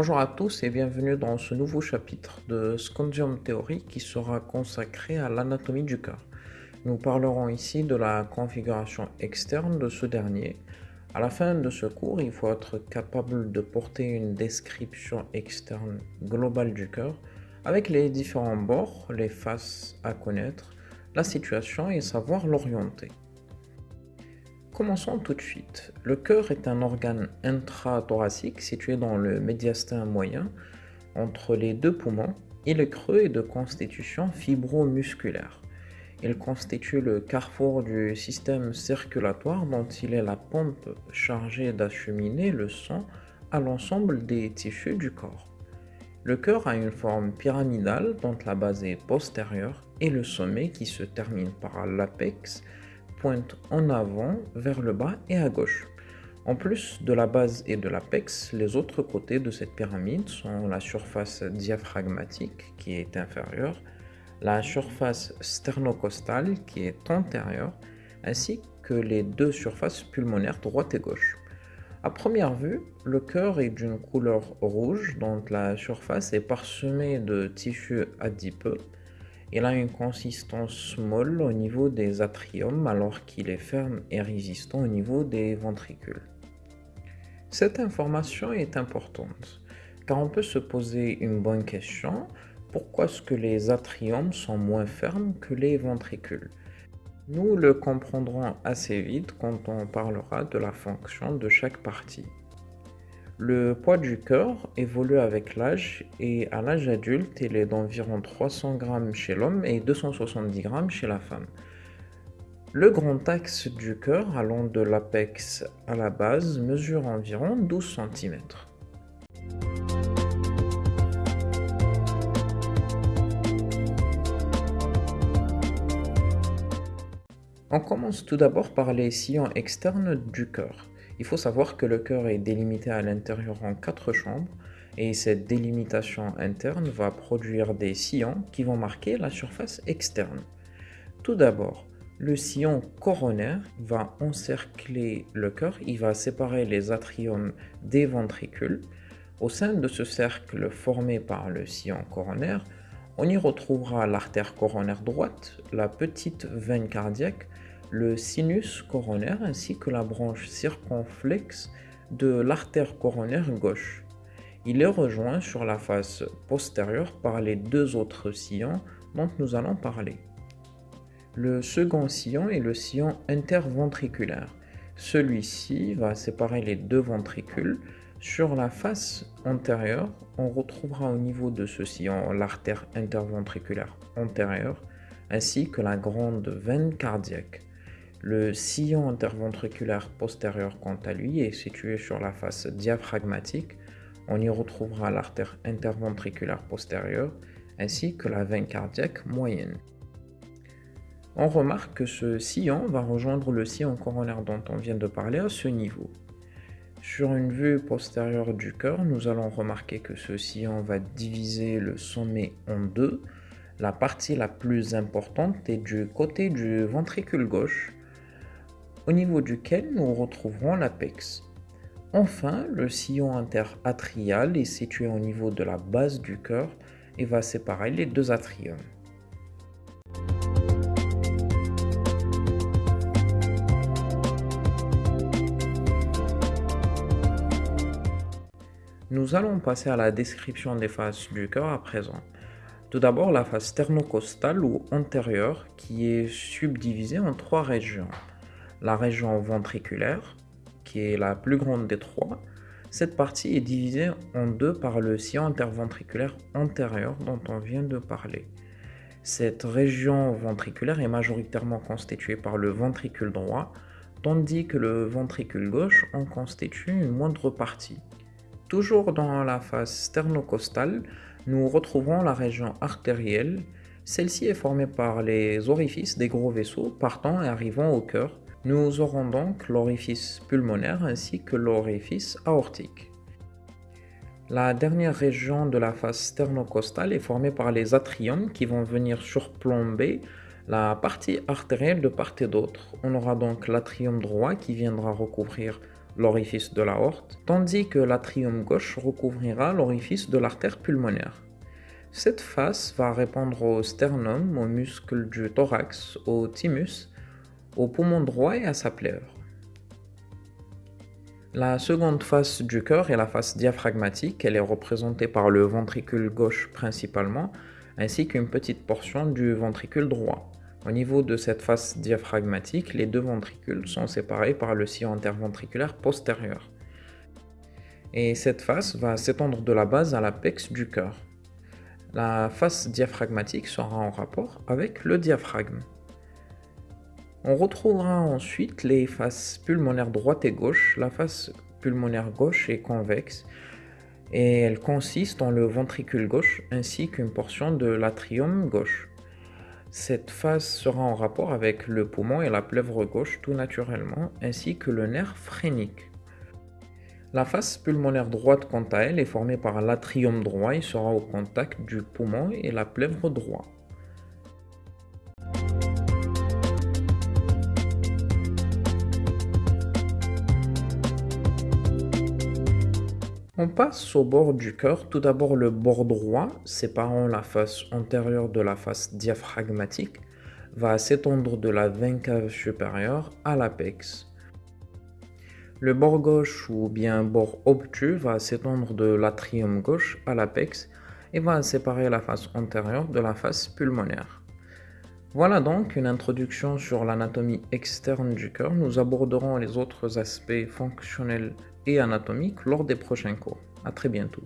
Bonjour à tous et bienvenue dans ce nouveau chapitre de Scondium Theory qui sera consacré à l'anatomie du cœur. Nous parlerons ici de la configuration externe de ce dernier. À la fin de ce cours, il faut être capable de porter une description externe globale du cœur avec les différents bords, les faces à connaître, la situation et savoir l'orienter. Commençons tout de suite. Le cœur est un organe intrathoracique situé dans le médiastin moyen entre les deux poumons. Il est creux et de constitution fibromusculaire. Il constitue le carrefour du système circulatoire dont il est la pompe chargée d'acheminer le sang à l'ensemble des tissus du corps. Le cœur a une forme pyramidale dont la base est postérieure et le sommet qui se termine par l'apex pointe en avant vers le bas et à gauche. En plus de la base et de l'apex, les autres côtés de cette pyramide sont la surface diaphragmatique qui est inférieure, la surface sternocostale qui est antérieure, ainsi que les deux surfaces pulmonaires droite et gauche. À première vue, le cœur est d'une couleur rouge dont la surface est parsemée de tissus adipeux. Il a une consistance molle au niveau des atriums alors qu'il est ferme et résistant au niveau des ventricules. Cette information est importante car on peut se poser une bonne question pourquoi est-ce que les atriums sont moins fermes que les ventricules? Nous le comprendrons assez vite quand on parlera de la fonction de chaque partie. Le poids du cœur évolue avec l'âge et à l'âge adulte, il est d'environ 300 g chez l'homme et 270 g chez la femme. Le grand axe du cœur allant de l'apex à la base mesure environ 12 cm. On commence tout d'abord par les sillons externes du cœur. Il faut savoir que le cœur est délimité à l'intérieur en quatre chambres et cette délimitation interne va produire des sillons qui vont marquer la surface externe. Tout d'abord, le sillon coronaire va encercler le cœur, il va séparer les atriums des ventricules. Au sein de ce cercle formé par le sillon coronaire, on y retrouvera l'artère coronaire droite, la petite veine cardiaque, le sinus coronaire ainsi que la branche circonflexe de l'artère coronaire gauche. Il est rejoint sur la face postérieure par les deux autres sillons dont nous allons parler. Le second sillon est le sillon interventriculaire. Celui-ci va séparer les deux ventricules sur la face antérieure, on retrouvera au niveau de ce sillon l'artère interventriculaire antérieure ainsi que la grande veine cardiaque. Le sillon interventriculaire postérieur, quant à lui, est situé sur la face diaphragmatique. On y retrouvera l'artère interventriculaire postérieure ainsi que la veine cardiaque moyenne. On remarque que ce sillon va rejoindre le sillon coronaire dont on vient de parler à ce niveau. Sur une vue postérieure du cœur, nous allons remarquer que ce sillon va diviser le sommet en deux. La partie la plus importante est du côté du ventricule gauche, au niveau duquel nous retrouverons l'apex. Enfin, le sillon interatrial est situé au niveau de la base du cœur et va séparer les deux atriums. Nous allons passer à la description des faces du cœur à présent. Tout d'abord la face sternocostale ou antérieure qui est subdivisée en trois régions. La région ventriculaire, qui est la plus grande des trois, cette partie est divisée en deux par le sillon interventriculaire antérieur dont on vient de parler. Cette région ventriculaire est majoritairement constituée par le ventricule droit, tandis que le ventricule gauche en constitue une moindre partie. Toujours dans la face sternocostale, nous retrouvons la région artérielle. Celle-ci est formée par les orifices des gros vaisseaux partant et arrivant au cœur. Nous aurons donc l'orifice pulmonaire ainsi que l'orifice aortique. La dernière région de la face sternocostale est formée par les atriums qui vont venir surplomber la partie artérielle de part et d'autre. On aura donc l'atrium droit qui viendra recouvrir l'orifice de l'aorte, tandis que l'atrium gauche recouvrira l'orifice de l'artère pulmonaire. Cette face va répondre au sternum, aux muscles du thorax, au thymus, au poumon droit et à sa plèvre. La seconde face du cœur est la face diaphragmatique. Elle est représentée par le ventricule gauche principalement, ainsi qu'une petite portion du ventricule droit. Au niveau de cette face diaphragmatique, les deux ventricules sont séparés par le sillon interventriculaire postérieur. Et cette face va s'étendre de la base à l'apex du cœur. La face diaphragmatique sera en rapport avec le diaphragme. On retrouvera ensuite les faces pulmonaires droite et gauche. La face pulmonaire gauche est convexe et elle consiste en le ventricule gauche ainsi qu'une portion de l'atrium gauche. Cette face sera en rapport avec le poumon et la plèvre gauche tout naturellement, ainsi que le nerf phrénique. La face pulmonaire droite, quant à elle, est formée par l'atrium droit et sera au contact du poumon et la plèvre droit. On passe au bord du cœur. Tout d'abord le bord droit, séparant la face antérieure de la face diaphragmatique, va s'étendre de la veine cave supérieure à l'apex. Le bord gauche ou bien bord obtus va s'étendre de l'atrium gauche à l'apex et va séparer la face antérieure de la face pulmonaire. Voilà donc une introduction sur l'anatomie externe du cœur. Nous aborderons les autres aspects fonctionnels et anatomiques lors des prochains cours. A très bientôt.